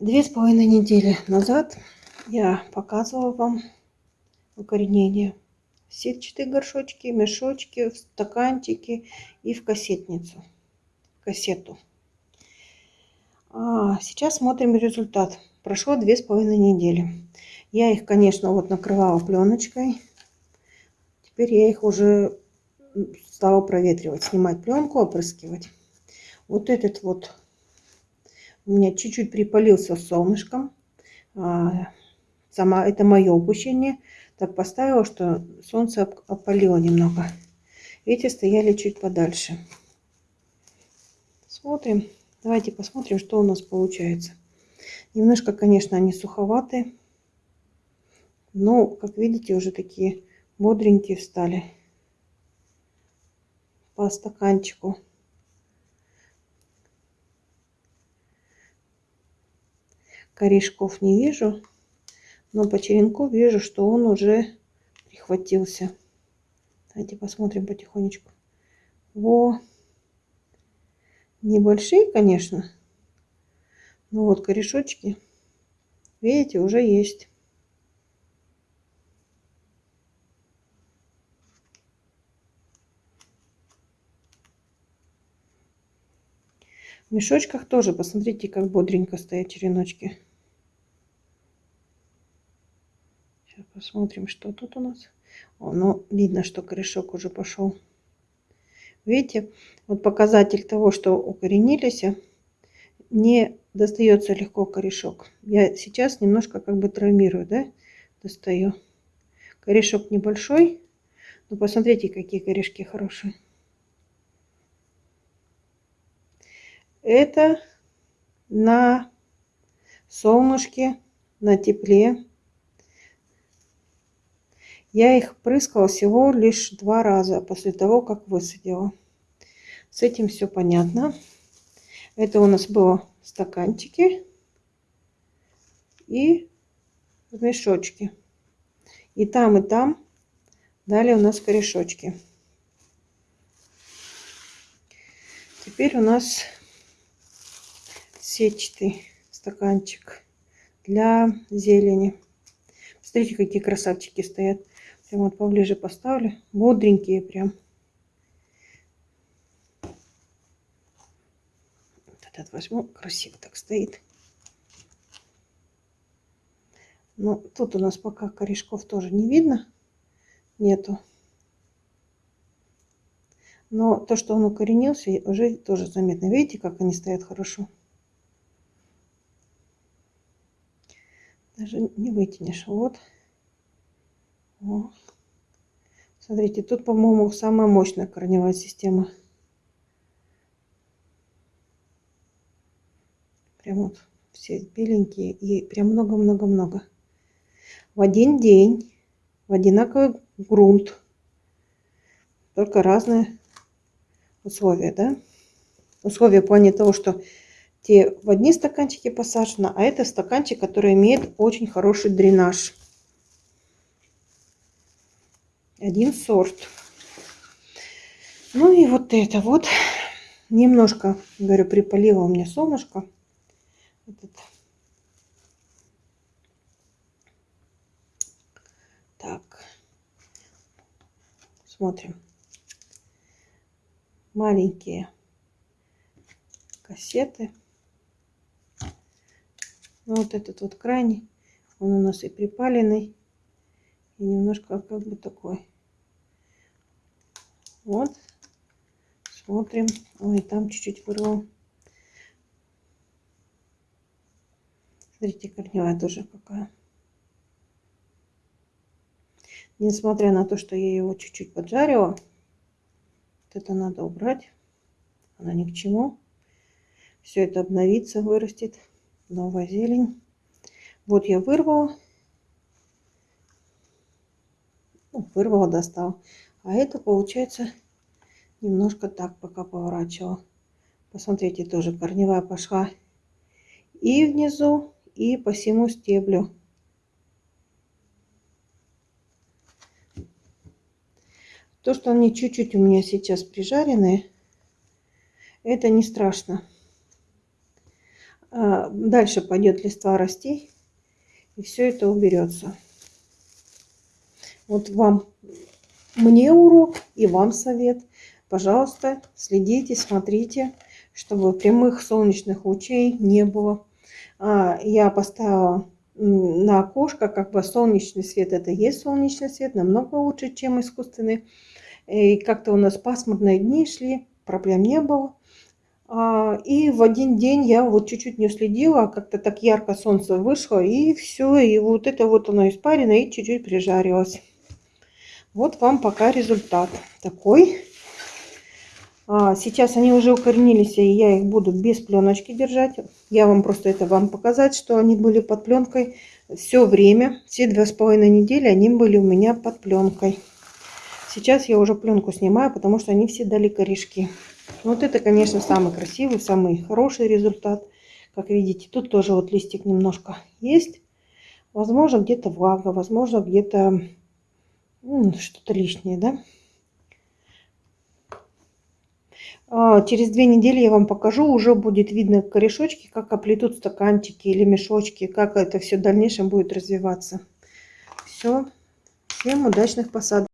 Две с половиной недели назад я показывала вам укоренение. Сетчатые горшочки, мешочки, в стаканчики и в кассетницу, кассету. А сейчас смотрим результат. Прошло две с половиной недели. Я их, конечно, вот накрывала пленочкой. Теперь я их уже стала проветривать, снимать пленку, опрыскивать. Вот этот вот у меня чуть-чуть припалился солнышком. А, сама, это мое упущение. Так поставила, что солнце опалило немного. Эти стояли чуть подальше. Смотрим. Давайте посмотрим, что у нас получается. Немножко, конечно, они суховатые. Но, как видите, уже такие бодренькие стали по стаканчику. Корешков не вижу, но по черенку вижу, что он уже прихватился. Давайте посмотрим потихонечку. Во! Небольшие, конечно, но вот корешочки, видите, уже есть. В мешочках тоже, посмотрите, как бодренько стоят череночки. Посмотрим, что тут у нас. О, ну, видно, что корешок уже пошел. Видите, вот показатель того, что укоренились, не достается легко корешок. Я сейчас немножко как бы травмирую, да, достаю. Корешок небольшой, но посмотрите, какие корешки хорошие. Это на солнышке, на тепле я их прыскала всего лишь два раза после того, как высадила. С этим все понятно. Это у нас было стаканчики и в мешочке. И там, и там дали у нас корешочки. Теперь у нас сетчатый стаканчик для зелени. Смотрите, какие красавчики стоят. Прям вот поближе поставлю. Бодренькие прям. Вот этот возьму. Красиво так стоит. Но ну, тут у нас пока корешков тоже не видно. Нету. Но то, что он укоренился, уже тоже заметно. Видите, как они стоят хорошо? Даже не вытянешь. Вот. О. Смотрите, тут, по-моему, самая мощная корневая система. Прям вот все беленькие и прям много-много-много. В один день, в одинаковый грунт. Только разные условия, да? Условия в плане того, что те в одни стаканчики посажены, а это стаканчик, который имеет очень хороший дренаж один сорт. Ну и вот это вот. Немножко, говорю, припалило у меня солнышко. Этот. Так. Смотрим. Маленькие кассеты. Ну, вот этот вот крайний. Он у нас и припаленный. И немножко как бы такой вот. Смотрим. Ой, там чуть-чуть вырвал. Смотрите, корневая тоже какая. Несмотря на то, что я его чуть-чуть поджарила, вот это надо убрать. Она ни к чему. Все это обновится, вырастет. Новая зелень. Вот я вырвала. Ну, вырвала, достала. А это получается немножко так пока поворачивала. Посмотрите, тоже корневая пошла и внизу, и по всему стеблю. То, что они чуть-чуть у меня сейчас прижаренные, это не страшно. А, дальше пойдет листва расти, и все это уберется. Вот вам, мне урок и вам совет. Пожалуйста, следите, смотрите, чтобы прямых солнечных лучей не было. А, я поставила на окошко, как бы солнечный свет, это есть солнечный свет, намного лучше, чем искусственный. И как-то у нас пасмурные дни шли, проблем не было. А, и в один день я вот чуть-чуть не следила, как-то так ярко солнце вышло, и все, и вот это вот оно испарено, и чуть-чуть прижарилось. Вот вам пока результат такой. А, сейчас они уже укоренились, и я их буду без пленочки держать. Я вам просто это вам показать, что они были под пленкой все время. Все два с половиной недели они были у меня под пленкой. Сейчас я уже пленку снимаю, потому что они все дали корешки. Вот это, конечно, самый красивый, самый хороший результат. Как видите, тут тоже вот листик немножко есть. Возможно, где-то влага, возможно, где-то ну, что-то лишнее, да? А, через две недели я вам покажу, уже будет видно корешочки, как оплетут стаканчики или мешочки, как это все в дальнейшем будет развиваться. Все, всем удачных посадок.